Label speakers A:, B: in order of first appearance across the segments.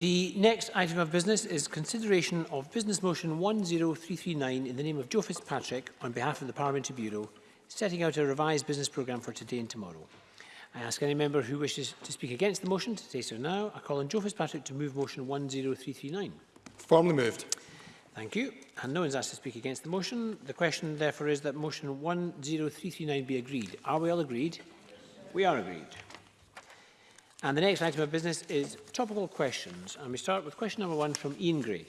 A: The next item of business is consideration of Business Motion 10339 in the name of Joe Fitzpatrick on behalf of the Parliamentary Bureau, setting out a revised business programme for today and tomorrow. I ask any member who wishes to speak against the motion to say so now. I call on Joe Fitzpatrick to move Motion 10339.
B: Formally moved.
A: Thank you. And no one's asked to speak against the motion. The question, therefore, is that Motion 10339 be agreed. Are we all agreed? We are agreed. And the next item of business is topical questions. And we start with question number one from Ian Gray.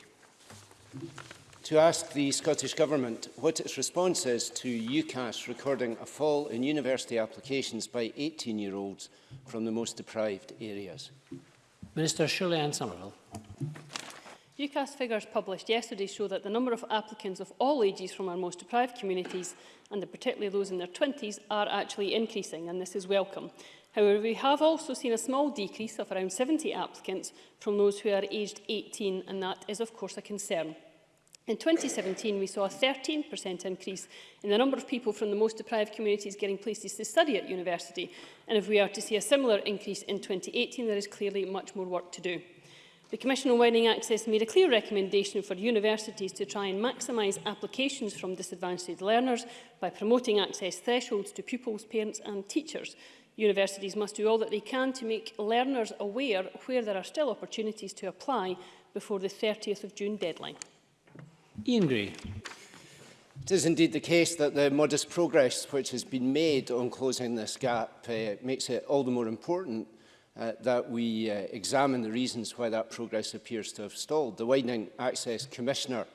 C: To ask the Scottish Government what its response is to UCAS recording a fall in university applications by 18-year-olds from the most deprived areas.
A: Minister Shirley Ann Somerville.
D: UCAS figures published yesterday show that the number of applicants of all ages from our most deprived communities, and particularly those in their 20s, are actually increasing, and this is welcome. However, we have also seen a small decrease of around 70 applicants from those who are aged 18, and that is of course a concern. In 2017, we saw a 13% increase in the number of people from the most deprived communities getting places to study at university. And if we are to see a similar increase in 2018, there is clearly much more work to do. The Commission on Widening Access made a clear recommendation for universities to try and maximise applications from disadvantaged learners by promoting access thresholds to pupils, parents and teachers. Universities must do all that they can to make learners aware where there are still opportunities to apply before the 30th of June deadline.
A: Ian Gray.
C: It is indeed the case that the modest progress which has been made on closing this gap uh, makes it all the more important uh, that we uh, examine the reasons why that progress appears to have stalled. The Widening Access Commissioner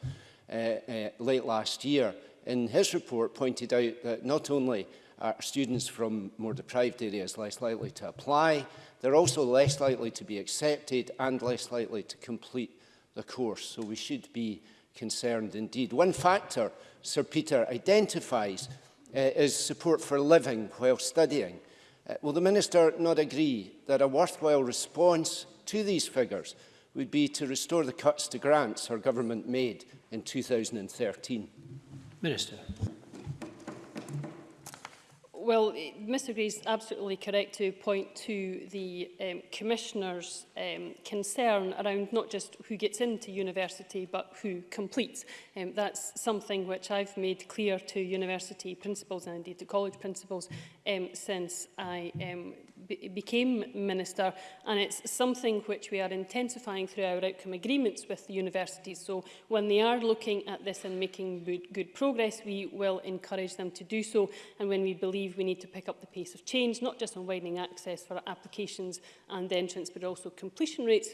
C: uh, uh, late last year in his report pointed out that not only are students from more deprived areas less likely to apply. They're also less likely to be accepted and less likely to complete the course. So we should be concerned indeed. One factor Sir Peter identifies uh, is support for living while studying. Uh, will the Minister not agree that a worthwhile response to these figures would be to restore the cuts to grants our government made in 2013?
A: Minister
D: well, Mr Gray is absolutely correct to point to the um, Commissioner's um, concern around not just who gets into university but who completes. Um, that's something which I've made clear to university principals and indeed to college principals um, since I um, be became minister and it's something which we are intensifying through our outcome agreements with the universities so when they are looking at this and making good, good progress we will encourage them to do so and when we believe we need to pick up the pace of change not just on widening access for applications and entrance but also completion rates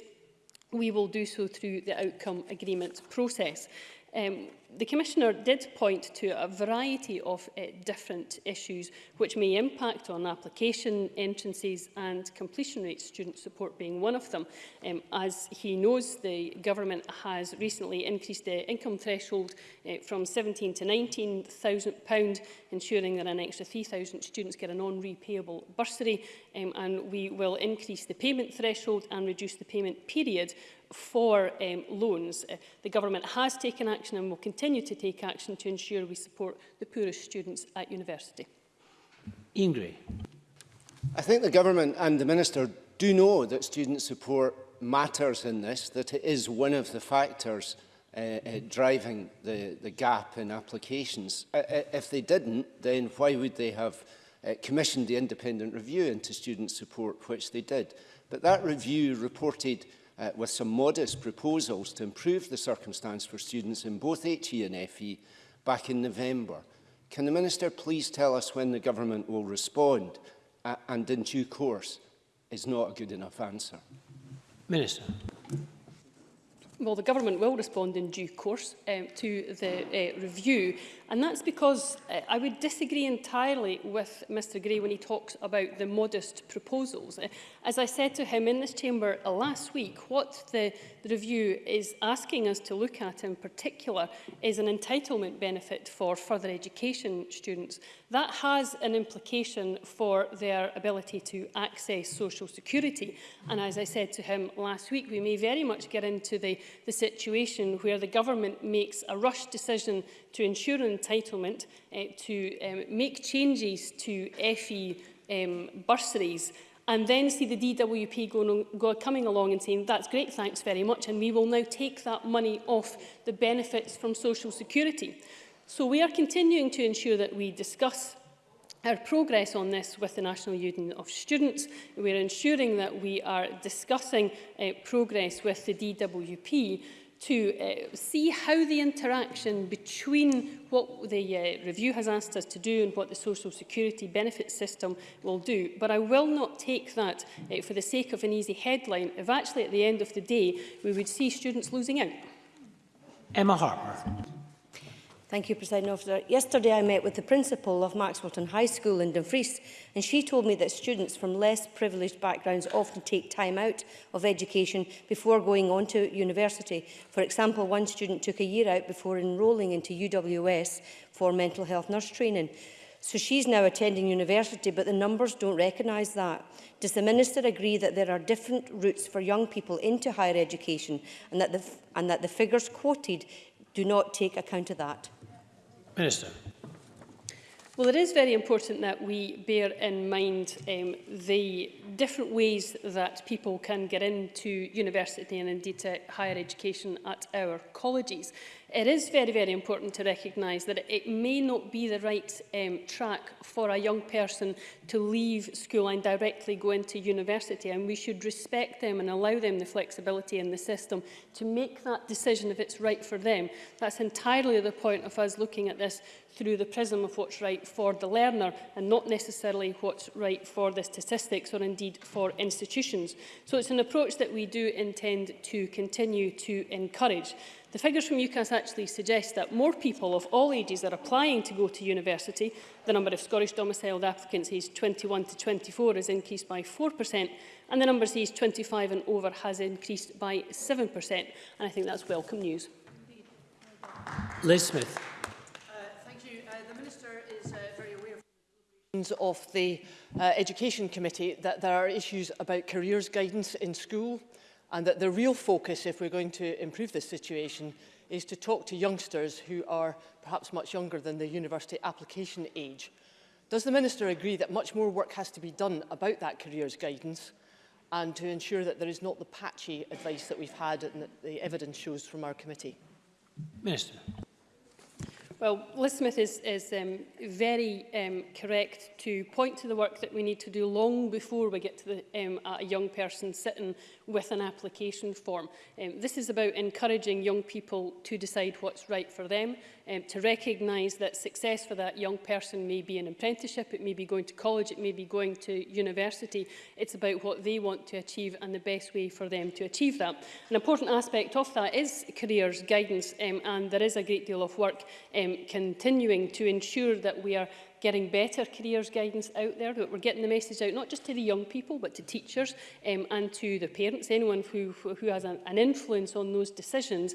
D: we will do so through the outcome agreement process. Um, the Commissioner did point to a variety of uh, different issues which may impact on application entrances and completion rates, student support being one of them. Um, as he knows, the Government has recently increased the income threshold uh, from £17,000 to £19,000, ensuring that an extra 3,000 students get a non-repayable bursary, um, and we will increase the payment threshold and reduce the payment period for um, loans. Uh, the Government has taken action and will continue continue to take action to ensure we support the poorest students at university.
A: Ian Gray.
C: I think the Government and the Minister do know that student support matters in this, that it is one of the factors uh, uh, driving the, the gap in applications. Uh, uh if they didn't, then why would they have uh, commissioned the independent review into student support, which they did? But that review reported uh, with some modest proposals to improve the circumstance for students in both HE and FE back in November. Can the Minister please tell us when the government will respond uh, and in due course is not a good enough answer?
A: Minister.
D: Well, the government will respond in due course um, to the uh, review. And that's because uh, I would disagree entirely with Mr Gray when he talks about the modest proposals. Eh, as I said to him in this chamber last week, what the, the review is asking us to look at in particular is an entitlement benefit for further education students. That has an implication for their ability to access social security. And as I said to him last week, we may very much get into the, the situation where the government makes a rush decision to ensure entitlement uh, to um, make changes to FE um, bursaries and then see the DWP going on, go, coming along and saying, that's great, thanks very much, and we will now take that money off the benefits from social security. So we are continuing to ensure that we discuss our progress on this with the National Union of Students. We're ensuring that we are discussing uh, progress with the DWP to uh, see how the interaction between what the uh, review has asked us to do and what the social security benefit system will do. But I will not take that uh, for the sake of an easy headline if actually at the end of the day we would see students losing out.
A: Emma Harper.
B: Thank you, President Officer. Yesterday I met with the principal of Maxwellton High School in Dumfries and she told me that students from less privileged backgrounds often take time out of education before going on to university. For example, one student took a year out before enrolling into UWS for mental health nurse training. So she's now attending university, but the numbers don't recognise that. Does the Minister agree that there are different routes for young people into higher education and that the, and that the figures quoted do not take account of that?
A: Minister.
D: Well, it is very important that we bear in mind um, the different ways that people can get into university and indeed to higher education at our colleges it is very, very important to recognise that it may not be the right um, track for a young person to leave school and directly go into university. And we should respect them and allow them the flexibility in the system to make that decision if it's right for them. That's entirely the point of us looking at this through the prism of what's right for the learner and not necessarily what's right for the statistics or indeed for institutions. So it's an approach that we do intend to continue to encourage. The figures from UCAS actually suggest that more people of all ages are applying to go to university. The number of Scottish domiciled applicants aged 21 to 24 has increased by 4%, and the number aged 25 and over has increased by 7%. And I think that's welcome news.
A: Liz Smith. Uh, thank you.
E: Uh, the Minister is uh, very aware of of the uh, Education Committee that there are issues about careers guidance in school, and that the real focus, if we're going to improve this situation, is to talk to youngsters who are perhaps much younger than the university application age. Does the Minister agree that much more work has to be done about that careers guidance and to ensure that there is not the patchy advice that we've had and that the evidence shows from our committee?
A: Minister.
D: Well, Liz Smith is, is um, very um, correct to point to the work that we need to do long before we get to the, um, a young person sitting with an application form. Um, this is about encouraging young people to decide what's right for them, um, to recognise that success for that young person may be an apprenticeship, it may be going to college, it may be going to university. It's about what they want to achieve and the best way for them to achieve that. An important aspect of that is careers guidance um, and there is a great deal of work um, continuing to ensure that we are getting better careers guidance out there, that we're getting the message out not just to the young people but to teachers um, and to the parents, anyone who, who has an, an influence on those decisions,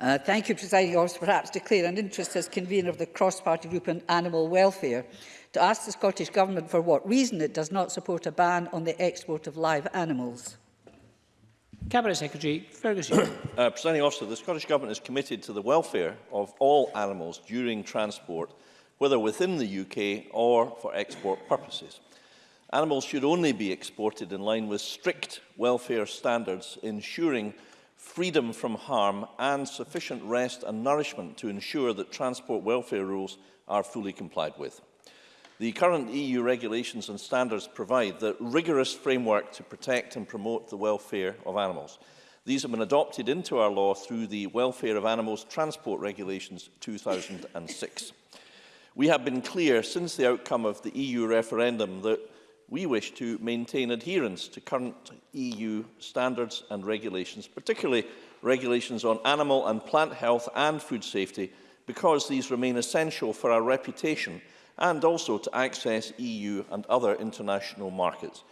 F: Uh,
A: thank you,
G: Presiding Officer. Perhaps clear an interest as convener of the cross-party group on animal welfare to ask the Scottish Government for what reason it does not support a ban on the export of live animals.
A: Cabinet Secretary Ferguson.
H: uh, Presiding Officer, the Scottish Government is committed to the welfare of all animals during transport, whether within the UK or for export purposes. Animals should only be exported in line with strict welfare standards, ensuring freedom from harm and sufficient rest and nourishment to ensure that transport welfare rules are fully complied with. The current EU regulations and standards provide the rigorous framework to protect and promote the welfare of animals. These have been adopted into our law through the Welfare of Animals Transport Regulations 2006. We have been clear since the outcome of the EU referendum that we wish to maintain adherence to current EU standards and regulations, particularly regulations on animal and plant health and food safety, because these remain essential for our reputation and also to access EU and other international markets.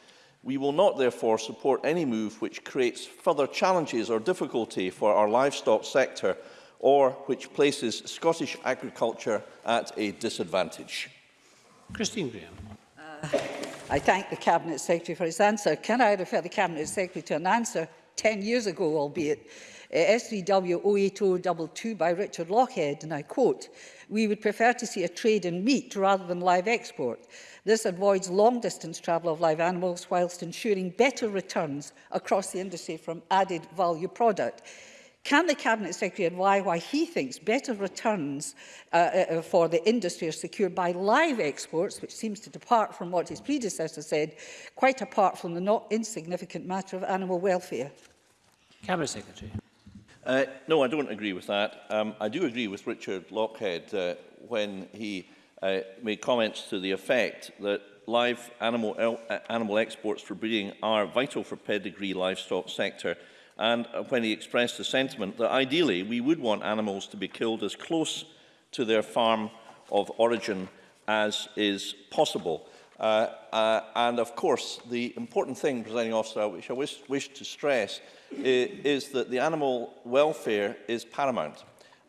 H: We will not therefore support any move which creates further challenges or difficulty for our livestock sector or which places Scottish agriculture at a disadvantage.
A: Christine Graham.
G: Uh, I thank the Cabinet Secretary for his answer. Can I refer the Cabinet Secretary to an answer 10 years ago, albeit, uh, SVW 08022 by Richard Lockhead, and I quote, we would prefer to see a trade in meat rather than live export. This avoids long-distance travel of live animals whilst ensuring better returns across the industry from added value product. Can the Cabinet Secretary advise why he thinks better returns uh, uh, uh, for the industry are secured by live exports, which seems to depart from what his predecessor said, quite apart from the not insignificant matter of animal welfare?
A: Cabinet Secretary.
H: Uh, no, I don't agree with that. Um, I do agree with Richard Lockhead uh, when he uh, made comments to the effect that live animal, uh, animal exports for breeding are vital for pedigree livestock sector and uh, when he expressed the sentiment that ideally we would want animals to be killed as close to their farm of origin as is possible. Uh, uh, and of course, the important thing, presenting officer, which I wish, wish to stress, is, is that the animal welfare is paramount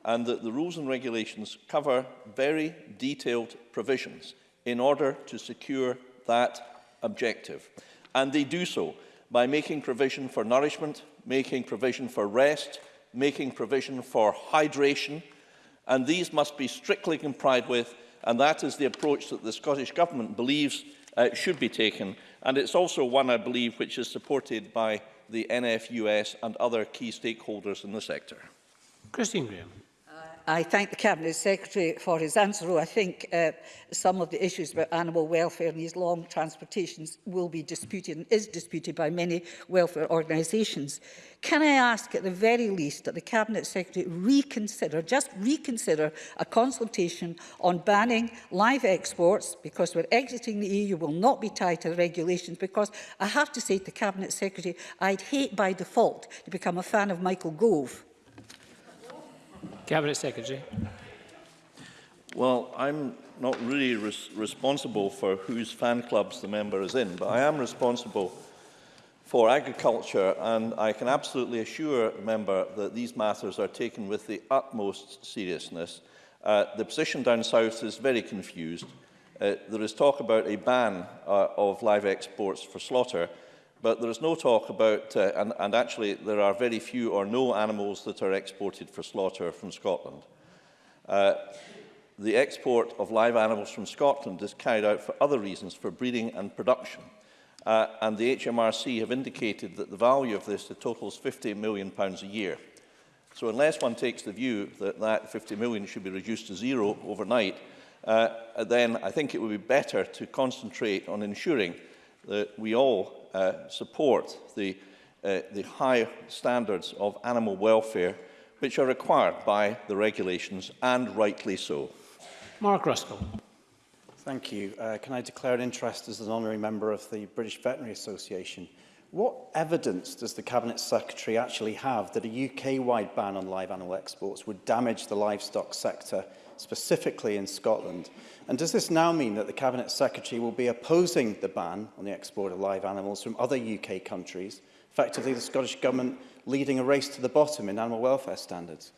H: and that the rules and regulations cover very detailed provisions in order to secure that objective. And they do so by making provision for nourishment, making provision for rest, making provision for hydration, and these must be strictly complied with, and that is the approach that the Scottish Government believes uh, should be taken. And it's also one, I believe, which is supported by the NFUS and other key stakeholders in the sector.
A: Christine Graham.
G: I thank the Cabinet Secretary for his answer. Although I think uh, some of the issues about animal welfare and these long transportations will be disputed and is disputed by many welfare organisations. Can I ask at the very least that the Cabinet Secretary reconsider, just reconsider a consultation on banning live exports because we're exiting the EU will not be tied to the regulations because I have to say to the Cabinet Secretary, I'd hate by default to become a fan of Michael Gove
A: Cabinet Secretary.
H: Well, I'm not really res responsible for whose fan clubs the member is in, but I am responsible for agriculture, and I can absolutely assure the member that these matters are taken with the utmost seriousness. Uh, the position down south is very confused. Uh, there is talk about a ban uh, of live exports for slaughter, But there is no talk about, uh, and, and actually there are very few or no animals that are exported for slaughter from Scotland. Uh, the export of live animals from Scotland is carried out for other reasons, for breeding and production. Uh, and the HMRC have indicated that the value of this totals £50 million pounds a year. So unless one takes the view that that 50 million should be reduced to zero overnight, uh, then I think it would be better to concentrate on ensuring that we all uh, support the, uh, the high standards of animal welfare which are required by the regulations, and rightly so.
A: Mark Ruskell.
I: Thank you. Uh, can I declare an interest as an honorary member of the British Veterinary Association? What evidence does the Cabinet Secretary actually have that a UK-wide ban on live animal exports would damage the livestock sector specifically in Scotland? And does this now mean that the Cabinet Secretary will be opposing the ban on the export of live animals from other UK countries, effectively the Scottish Government leading a race to the bottom in animal welfare standards?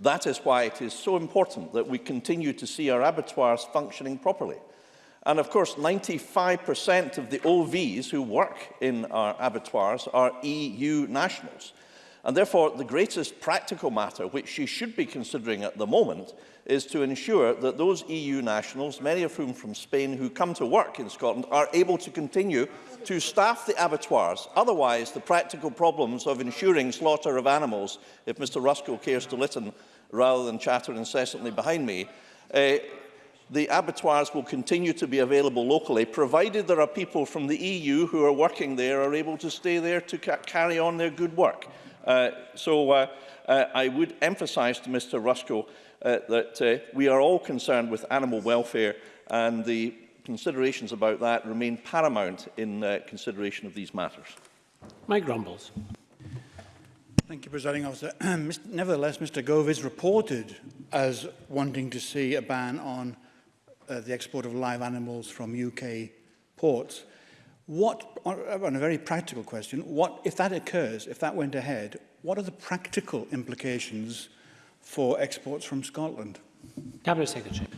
H: That is why it is so important that we continue to see our abattoirs functioning properly. And of course, 95% of the OVs who work in our abattoirs are EU nationals. And therefore, the greatest practical matter which she should be considering at the moment is to ensure that those EU nationals, many of whom from Spain who come to work in Scotland, are able to continue to staff the abattoirs. Otherwise, the practical problems of ensuring slaughter of animals, if Mr Ruskell cares to listen rather than chatter incessantly behind me, uh, the abattoirs will continue to be available locally, provided there are people from the EU who are working there are able to stay there to ca carry on their good work. Uh, so uh, uh, I would emphasise to Mr Rusko uh, that uh, we are all concerned with animal welfare and the considerations about that remain paramount in uh, consideration of these matters.
A: Mike Grumbles.
J: Thank you, Presiding Officer. Nevertheless, Mr Gove is reported as wanting to see a ban on uh, the export of live animals from UK ports. What, uh, on a very practical question, what, if that occurs, if that went ahead, what are the practical implications for exports from Scotland?
A: Cabinet Secretary.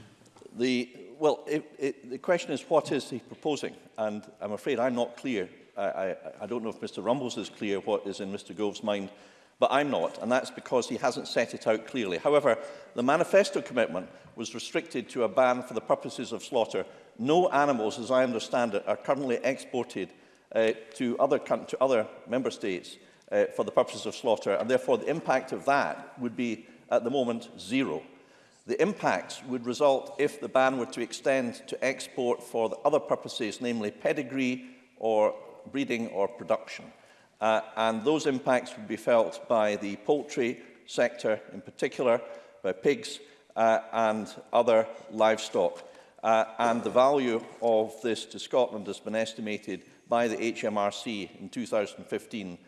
H: The, well, it, it, the question is what is he proposing? And I'm afraid I'm not clear. I, I, I don't know if Mr Rumbles is clear what is in Mr Gove's mind, but I'm not, and that's because he hasn't set it out clearly. However, the manifesto commitment was restricted to a ban for the purposes of slaughter no animals, as I understand it, are currently exported uh, to, other to other member states uh, for the purposes of slaughter, and therefore the impact of that would be, at the moment, zero. The impacts would result if the ban were to extend to export for the other purposes, namely pedigree or breeding or production. Uh, and those impacts would be felt by the poultry sector in particular, by pigs uh, and other livestock uh, and the value of this to Scotland has been estimated by the HMRC in 2015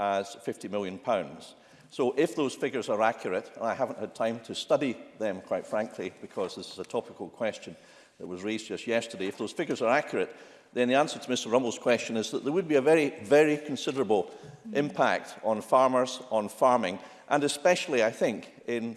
H: as 50 million. Pounds. So if those figures are accurate, and I haven't had time to study them, quite frankly, because this is a topical question that was raised just yesterday, if those figures are accurate, then the answer to Mr Rumble's question is that there would be a very, very considerable impact on farmers, on farming, and especially, I think, in